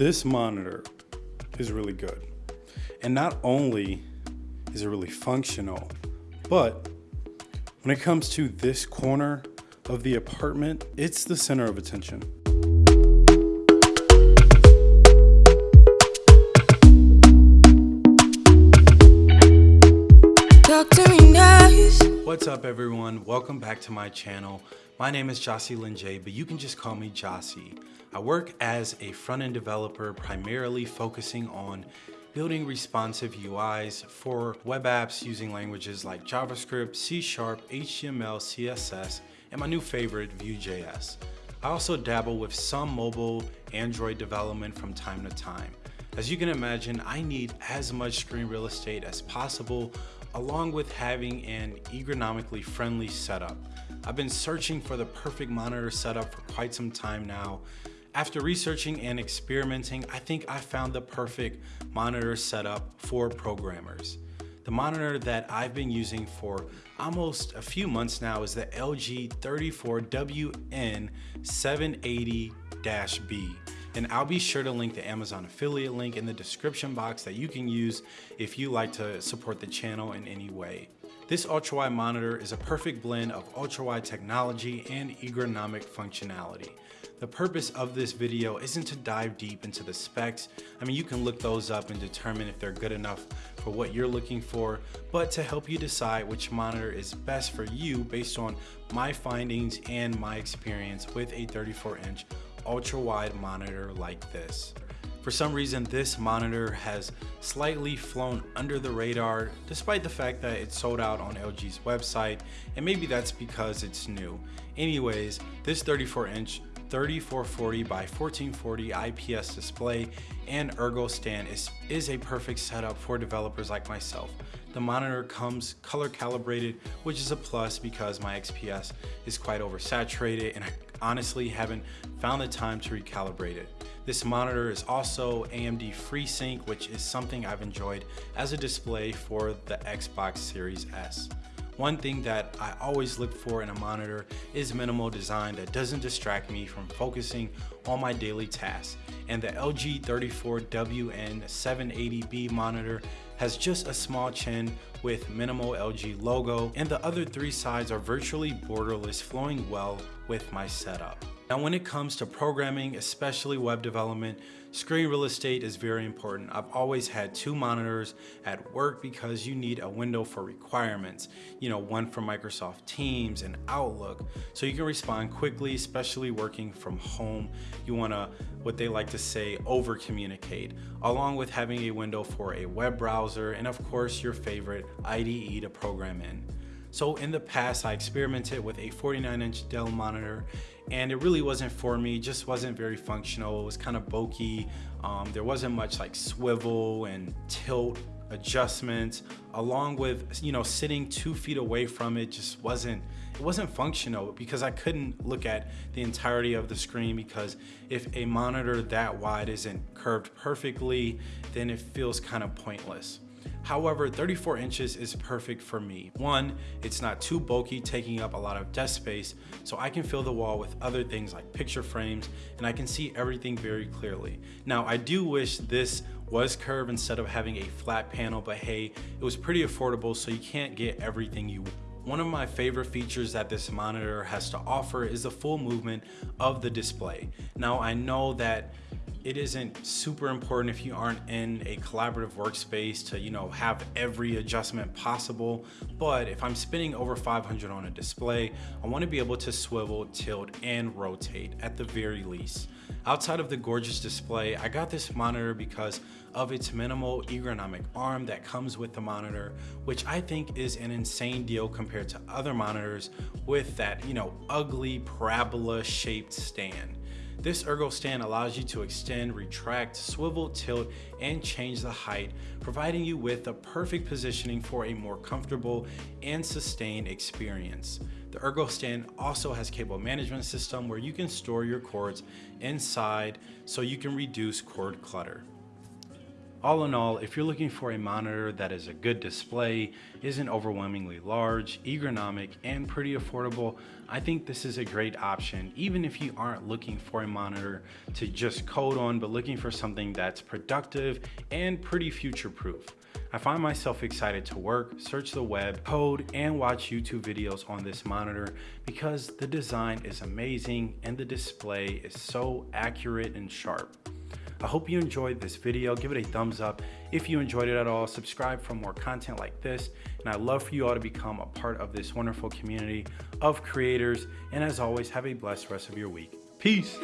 This monitor is really good. And not only is it really functional, but when it comes to this corner of the apartment, it's the center of attention. What's up everyone? Welcome back to my channel. My name is Jossie Linjay, but you can just call me Jossie. I work as a front-end developer, primarily focusing on building responsive UIs for web apps using languages like JavaScript, C Sharp, HTML, CSS, and my new favorite, Vue.js. I also dabble with some mobile Android development from time to time. As you can imagine, I need as much screen real estate as possible along with having an ergonomically friendly setup. I've been searching for the perfect monitor setup for quite some time now. After researching and experimenting, I think I found the perfect monitor setup for programmers. The monitor that I've been using for almost a few months now is the LG 34WN 780-B and I'll be sure to link the Amazon affiliate link in the description box that you can use if you like to support the channel in any way. This ultra-wide monitor is a perfect blend of ultra-wide technology and ergonomic functionality. The purpose of this video isn't to dive deep into the specs. I mean, you can look those up and determine if they're good enough for what you're looking for, but to help you decide which monitor is best for you based on my findings and my experience with a 34 inch ultra wide monitor like this. For some reason, this monitor has slightly flown under the radar, despite the fact that it's sold out on LG's website, and maybe that's because it's new. Anyways, this 34 inch 3440 by 1440 IPS display and ergo stand is, is a perfect setup for developers like myself. The monitor comes color calibrated, which is a plus because my XPS is quite oversaturated and I honestly haven't found the time to recalibrate it. This monitor is also AMD FreeSync, which is something I've enjoyed as a display for the Xbox Series S. One thing that I always look for in a monitor is minimal design that doesn't distract me from focusing on my daily tasks. And the LG 34WN 780B monitor has just a small chin with minimal LG logo and the other three sides are virtually borderless flowing well with my setup. Now when it comes to programming, especially web development, screen real estate is very important. I've always had two monitors at work because you need a window for requirements. You know, one for Microsoft Teams and Outlook. So you can respond quickly, especially working from home. You wanna, what they like to say, over communicate, along with having a window for a web browser and of course your favorite IDE to program in. So in the past, I experimented with a 49 inch Dell monitor and it really wasn't for me, just wasn't very functional. It was kind of bulky. Um, there wasn't much like swivel and tilt adjustments along with you know sitting two feet away from it just wasn't it wasn't functional because I couldn't look at the entirety of the screen because if a monitor that wide isn't curved perfectly then it feels kind of pointless However, 34 inches is perfect for me. One, it's not too bulky, taking up a lot of desk space, so I can fill the wall with other things like picture frames, and I can see everything very clearly. Now, I do wish this was curved instead of having a flat panel, but hey, it was pretty affordable, so you can't get everything you want. One of my favorite features that this monitor has to offer is the full movement of the display. Now I know that it isn't super important if you aren't in a collaborative workspace to you know have every adjustment possible. But if i'm spinning over 500 on a display i want to be able to swivel tilt and rotate at the very least. Outside of the gorgeous display i got this monitor because of its minimal ergonomic arm that comes with the monitor which i think is an insane deal compared to other monitors with that you know ugly parabola shaped stand this ergo stand allows you to extend, retract, swivel, tilt, and change the height, providing you with the perfect positioning for a more comfortable and sustained experience. The ergo stand also has cable management system where you can store your cords inside so you can reduce cord clutter. All in all, if you're looking for a monitor that is a good display, isn't overwhelmingly large, ergonomic, and pretty affordable, I think this is a great option, even if you aren't looking for a monitor to just code on, but looking for something that's productive and pretty future-proof. I find myself excited to work, search the web, code, and watch YouTube videos on this monitor because the design is amazing and the display is so accurate and sharp. I hope you enjoyed this video. Give it a thumbs up if you enjoyed it at all. Subscribe for more content like this. And I'd love for you all to become a part of this wonderful community of creators. And as always, have a blessed rest of your week. Peace.